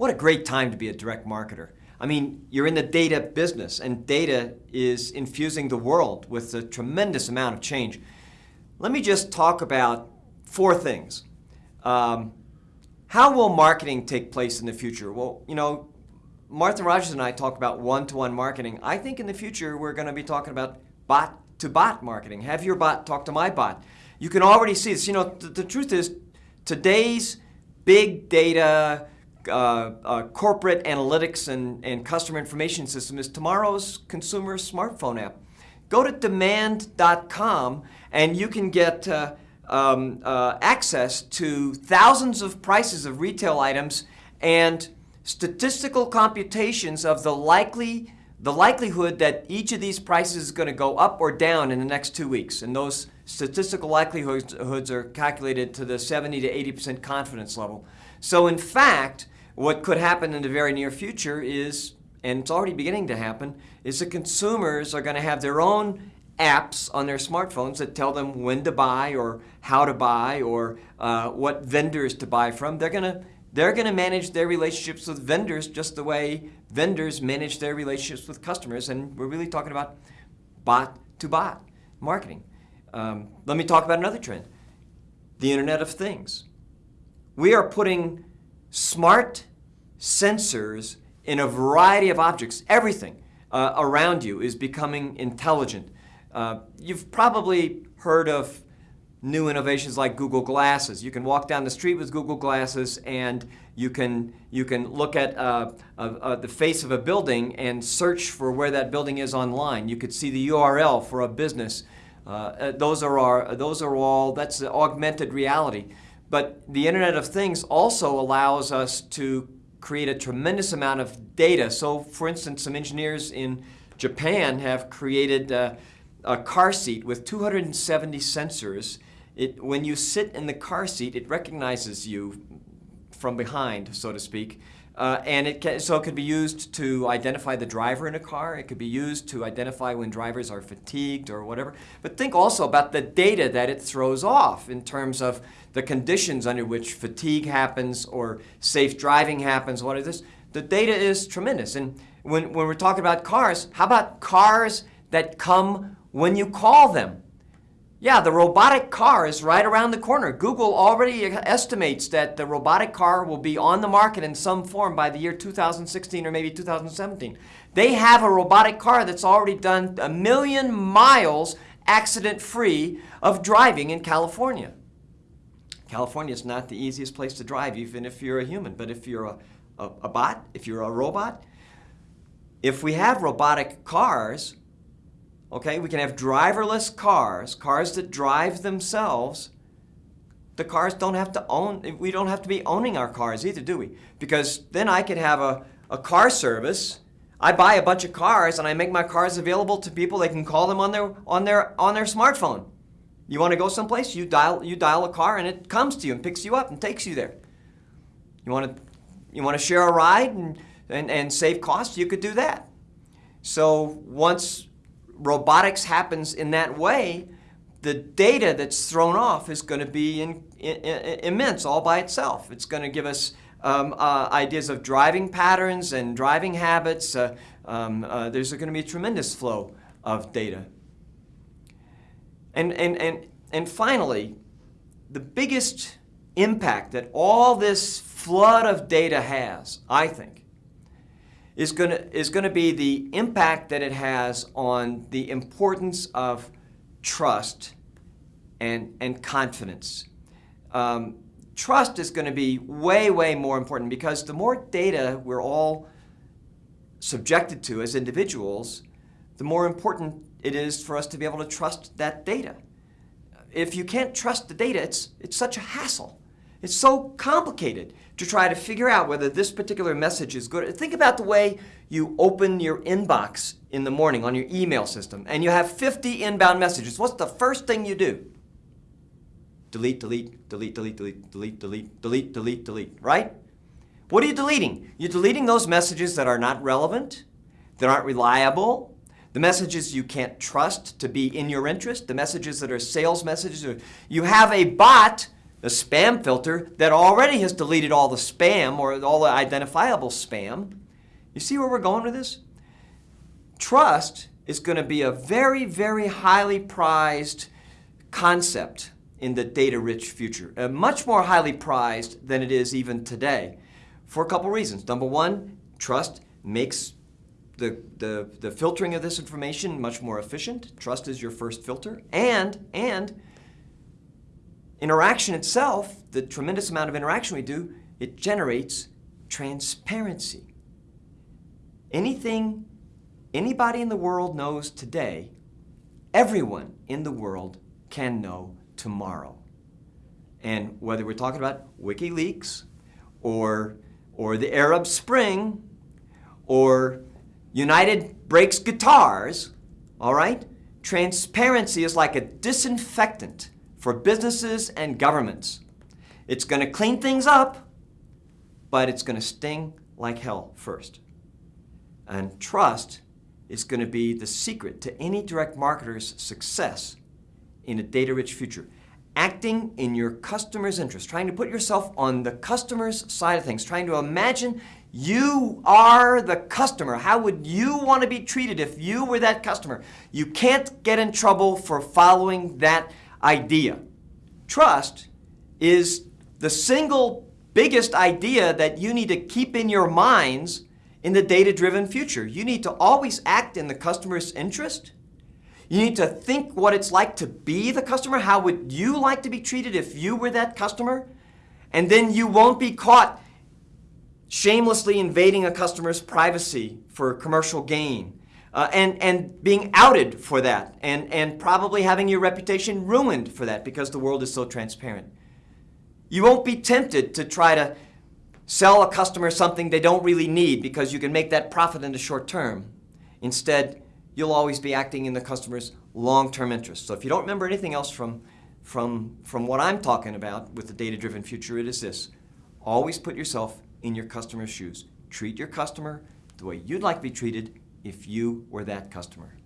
What a great time to be a direct marketer. I mean, you're in the data business, and data is infusing the world with a tremendous amount of change. Let me just talk about four things. Um, how will marketing take place in the future? Well, you know, Martha Rogers and I talk about one-to-one -one marketing. I think in the future we're going to be talking about bot-to-bot -bot marketing. Have your bot talk to my bot. You can already see this. You know, th the truth is today's big data, uh, uh, corporate analytics and, and customer information system is tomorrow's consumer smartphone app. Go to demand.com and you can get uh, um, uh, access to thousands of prices of retail items and statistical computations of the likely the likelihood that each of these prices is going to go up or down in the next two weeks. And those statistical likelihoods are calculated to the 70 to 80% confidence level. So in fact, what could happen in the very near future is, and it's already beginning to happen, is that consumers are going to have their own apps on their smartphones that tell them when to buy or how to buy or uh, what vendors to buy from. They're going to they're going to manage their relationships with vendors just the way vendors manage their relationships with customers. And we're really talking about bot-to-bot -bot marketing. Um, let me talk about another trend, the Internet of Things. We are putting smart sensors in a variety of objects. Everything uh, around you is becoming intelligent. Uh, you've probably heard of new innovations like Google Glasses. You can walk down the street with Google Glasses and you can, you can look at uh, uh, uh, the face of a building and search for where that building is online. You could see the URL for a business. Uh, uh, those, are our, those are all, that's augmented reality. But the Internet of Things also allows us to create a tremendous amount of data. So for instance, some engineers in Japan have created uh, a car seat with 270 sensors it, when you sit in the car seat, it recognizes you from behind, so to speak. Uh, and it can, so it could be used to identify the driver in a car. It could be used to identify when drivers are fatigued or whatever. But think also about the data that it throws off in terms of the conditions under which fatigue happens or safe driving happens. What is this? The data is tremendous. And when, when we're talking about cars, how about cars that come when you call them? Yeah, the robotic car is right around the corner. Google already estimates that the robotic car will be on the market in some form by the year 2016 or maybe 2017. They have a robotic car that's already done a million miles accident-free of driving in California. California is not the easiest place to drive, even if you're a human. But if you're a, a, a bot, if you're a robot, if we have robotic cars, Okay, we can have driverless cars, cars that drive themselves. The cars don't have to own, we don't have to be owning our cars either, do we? Because then I could have a, a car service. I buy a bunch of cars and I make my cars available to people. They can call them on their, on their, on their smartphone. You want to go someplace, you dial, you dial a car and it comes to you and picks you up and takes you there. You want to, you want to share a ride and, and, and save costs, you could do that. So once robotics happens in that way, the data that's thrown off is going to be in, in, in, immense all by itself. It's going to give us um, uh, ideas of driving patterns and driving habits. Uh, um, uh, there's going to be a tremendous flow of data. And, and, and, and finally, the biggest impact that all this flood of data has, I think, is going to is going to be the impact that it has on the importance of trust and and confidence. Um, trust is going to be way way more important because the more data we're all subjected to as individuals, the more important it is for us to be able to trust that data. If you can't trust the data, it's it's such a hassle. It's so complicated to try to figure out whether this particular message is good. Think about the way you open your inbox in the morning on your email system and you have 50 inbound messages. What's the first thing you do? Delete, delete, delete, delete, delete, delete, delete, delete, delete, delete, right? What are you deleting? You're deleting those messages that are not relevant, that aren't reliable, the messages you can't trust to be in your interest, the messages that are sales messages. You have a bot a spam filter that already has deleted all the spam or all the identifiable spam. You see where we're going with this? Trust is going to be a very, very highly prized concept in the data-rich future, uh, much more highly prized than it is even today for a couple reasons. Number one, trust makes the, the, the filtering of this information much more efficient. Trust is your first filter. And, and interaction itself, the tremendous amount of interaction we do, it generates transparency. Anything anybody in the world knows today, everyone in the world can know tomorrow. And whether we're talking about WikiLeaks or, or the Arab Spring or United breaks guitars, all right? Transparency is like a disinfectant for businesses and governments. It's going to clean things up, but it's going to sting like hell first. And trust is going to be the secret to any direct marketer's success in a data-rich future. Acting in your customer's interest, trying to put yourself on the customer's side of things, trying to imagine you are the customer. How would you want to be treated if you were that customer? You can't get in trouble for following that idea. Trust is the single biggest idea that you need to keep in your minds in the data-driven future. You need to always act in the customer's interest. You need to think what it's like to be the customer. How would you like to be treated if you were that customer? And then you won't be caught shamelessly invading a customer's privacy for commercial gain. Uh, and, and being outed for that, and, and probably having your reputation ruined for that because the world is so transparent. You won't be tempted to try to sell a customer something they don't really need because you can make that profit in the short term. Instead, you'll always be acting in the customer's long-term interest. So if you don't remember anything else from, from, from what I'm talking about with the data-driven future, it is this. Always put yourself in your customer's shoes. Treat your customer the way you'd like to be treated if you were that customer.